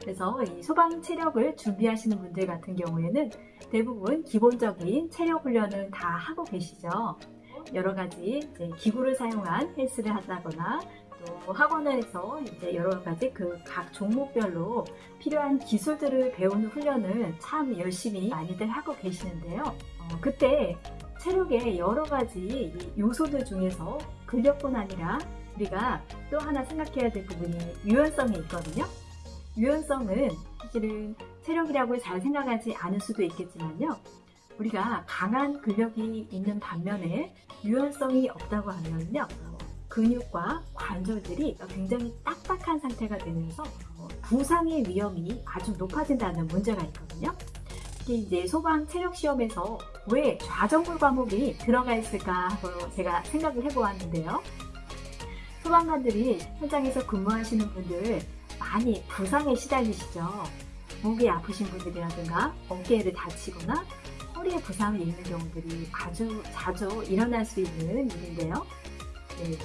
그래서 이 소방 체력을 준비하시는 분들 같은 경우에는 대부분 기본적인 체력 훈련은 다 하고 계시죠. 여러 가지 기구를 사용한 헬스를 한다거나 또 학원에서 이제 여러 가지 그 각 종목별로 필요한 기술들을 배우는 훈련을 참 열심히 많이들 하고 계시는데요. 어, 그때 체력의 여러 가지 요소들 중에서 근력뿐 아니라 우리가 또 하나 생각해야 될 부분이 유연성이 있거든요. 유연성은 사실은 체력이라고 잘 생각하지 않을 수도 있겠지만요. 우리가 강한 근력이 있는 반면에 유연성이 없다고 하면요. 근육과 관절들이 굉장히 딱딱한 상태가 되면서 부상의 위험이 아주 높아진다는 문제가 있거든요. 특히 이제 소방 체력 시험에서 왜 좌정골 과목이 들어가 있을까 하고 제가 생각을 해보았는데요. 소방관들이 현장에서 근무하시는 분들 많이 부상에 시달리시죠. 목이 아프신 분들이라든가 어깨를 다치거나 허리에 부상을 입는 경우들이 아주 자주 일어날 수 있는 일인데요. 네.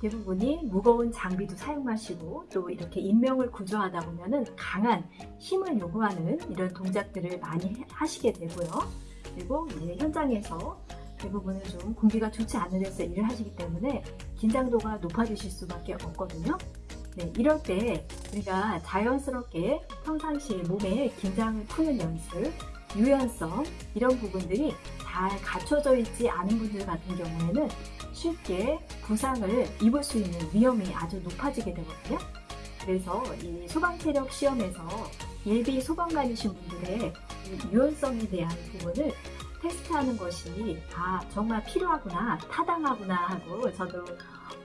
대부분이 무거운 장비도 사용하시고 또 이렇게 인명을 구조하다 보면은 강한 힘을 요구하는 이런 동작들을 많이 하시게 되고요. 그리고 이제 현장에서 대부분은 좀 공기가 좋지 않은 데서 일을 하시기 때문에 긴장도가 높아지실 수밖에 없거든요. 네, 이럴 때 우리가 자연스럽게 평상시에 몸에 긴장을 푸는 연습, 유연성 이런 부분들이 잘 갖춰져 있지 않은 분들 같은 경우에는 쉽게 부상을 입을 수 있는 위험이 아주 높아지게 되거든요. 그래서 이 소방체력 시험에서 예비 소방관이신 분들의 유연성에 대한 부분을 테스트하는 것이 아 정말 필요하구나 타당하구나 하고 저도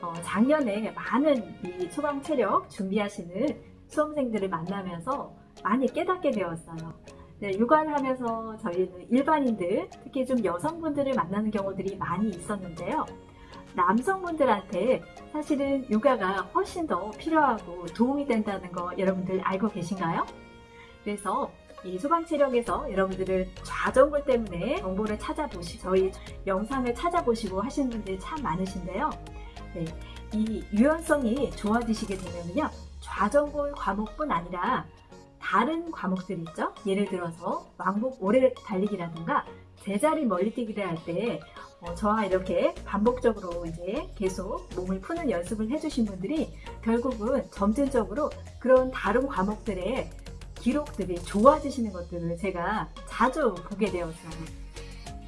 어, 작년에 많은 이 소방 체력 준비하시는 수험생들을 만나면서 많이 깨닫게 되었어요. 네, 육아를 하면서 저희는 일반인들, 특히 좀 여성분들을 만나는 경우들이 많이 있었는데요. 남성분들한테 사실은 육아가 훨씬 더 필요하고 도움이 된다는 거 여러분들 알고 계신가요? 그래서 이 소방체력에서 여러분들을 좌정골 때문에 정보를 찾아보시고 저희 영상을 찾아보시고 하시는 분들이 참 많으신데요. 네, 이 유연성이 좋아지시게 되면요. 좌정골 과목뿐 아니라 다른 과목들 있죠? 예를 들어서 왕복 오래 달리기라든가 제자리 멀리 뛰기를 할때 어, 저와 이렇게 반복적으로 이제 계속 몸을 푸는 연습을 해주신 분들이 결국은 점진적으로 그런 다른 과목들의 기록들이 좋아지시는 것들을 제가 자주 보게 되었어요.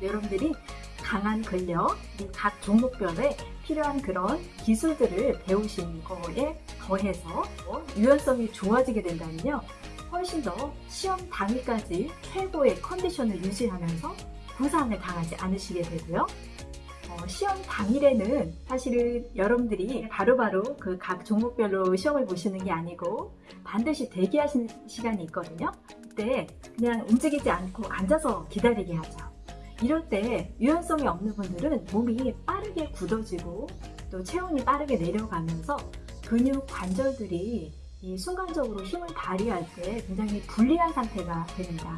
여러분들이 강한 근력, 각 종목별에 필요한 그런 기술들을 배우신 거에 더해서 유연성이 좋아지게 된다면요. 훨씬 더 시험 당일까지 최고의 컨디션을 유지하면서 부상을 당하지 않으시게 되고요. 어, 시험 당일에는 사실은 여러분들이 바로바로 그 각 종목별로 시험을 보시는 게 아니고 반드시 대기하시는 시간이 있거든요. 그때 그냥 움직이지 않고 앉아서 기다리게 하죠. 이럴 때 유연성이 없는 분들은 몸이 빠르게 굳어지고 또 체온이 빠르게 내려가면서 근육 관절들이 이 순간적으로 힘을 발휘할 때 굉장히 불리한 상태가 됩니다.